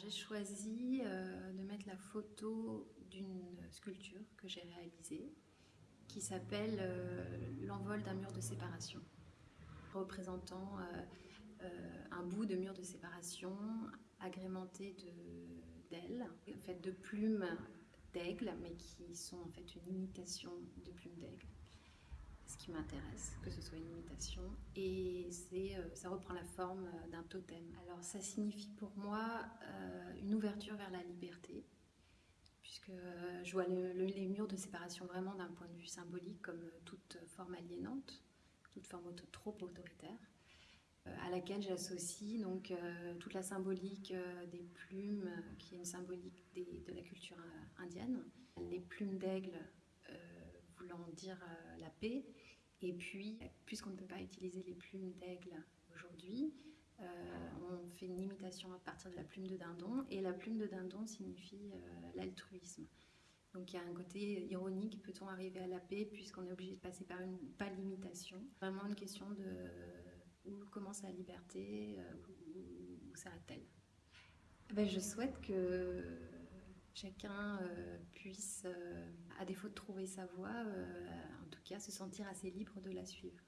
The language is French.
j'ai choisi euh, de mettre la photo d'une sculpture que j'ai réalisée qui s'appelle euh, L'envol d'un mur de séparation, représentant euh, un bout de mur de séparation agrémenté d'ailes, fait de plumes d'aigle, mais qui sont en fait une imitation de plumes d'aigle ce qui m'intéresse, que ce soit une imitation. Et c'est, ça reprend la forme d'un totem. Alors ça signifie pour moi une ouverture vers la liberté, puisque je vois les murs de séparation vraiment d'un point de vue symbolique comme toute forme aliénante, toute forme trop autoritaire à laquelle j'associe donc toute la symbolique des plumes, qui est une symbolique de la culture indienne. Les plumes d'aigle voulant dire euh, la paix. Et puis, puisqu'on ne peut pas utiliser les plumes d'aigle aujourd'hui, euh, fait une imitation à partir de la plume de dindon, et la plume de dindon signifie euh, l'altruisme. Donc il y a un côté ironique, peut-on arriver à la paix puisqu'on est obligé de passer par une pas limitation? Vraiment une question de où commence la liberté, où, où s'arrête-t-elle? Ben, Je souhaite que chacun euh, puisse, euh, à défaut de trouver sa voie, euh, en tout cas se sentir assez libre de la suivre.